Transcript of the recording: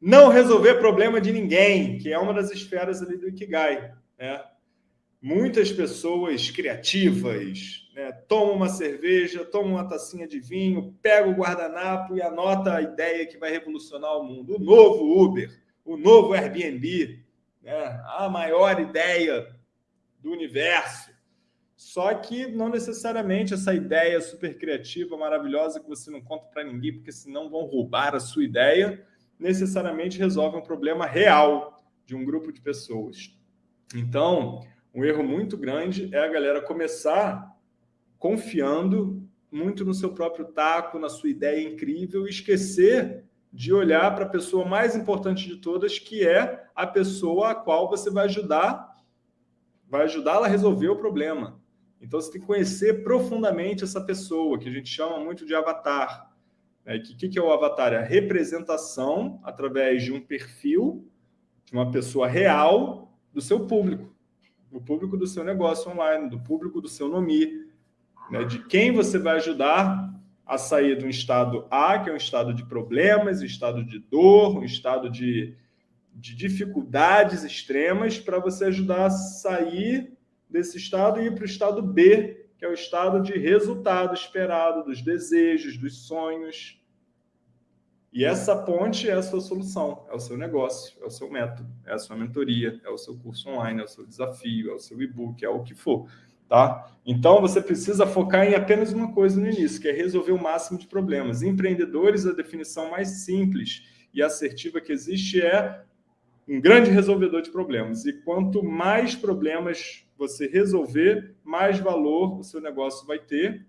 não resolver problema de ninguém, que é uma das esferas ali do Ikigai. Né? Muitas pessoas criativas né, tomam uma cerveja, tomam uma tacinha de vinho, pega o guardanapo e anota a ideia que vai revolucionar o mundo. O novo Uber, o novo Airbnb, né, a maior ideia do universo. Só que não necessariamente essa ideia super criativa, maravilhosa, que você não conta para ninguém, porque senão vão roubar a sua ideia, necessariamente resolve um problema real de um grupo de pessoas. Então, um erro muito grande é a galera começar confiando muito no seu próprio taco, na sua ideia incrível, e esquecer de olhar para a pessoa mais importante de todas, que é a pessoa a qual você vai ajudar, vai ajudá-la a resolver o problema. Então, você tem que conhecer profundamente essa pessoa, que a gente chama muito de avatar. O né? que, que é o avatar? É a representação, através de um perfil, de uma pessoa real, do seu público. Do público do seu negócio online, do público do seu nome, né? de quem você vai ajudar a sair de um estado A, que é um estado de problemas, um estado de dor, um estado de, de dificuldades extremas, para você ajudar a sair desse estado e ir para o estado B, que é o estado de resultado esperado, dos desejos, dos sonhos. E essa ponte é a sua solução, é o seu negócio, é o seu método, é a sua mentoria, é o seu curso online, é o seu desafio, é o seu e-book, é o que for. Tá? Então, você precisa focar em apenas uma coisa no início, que é resolver o máximo de problemas. Empreendedores, a definição mais simples e assertiva que existe é um grande resolvedor de problemas. E quanto mais problemas você resolver, mais valor o seu negócio vai ter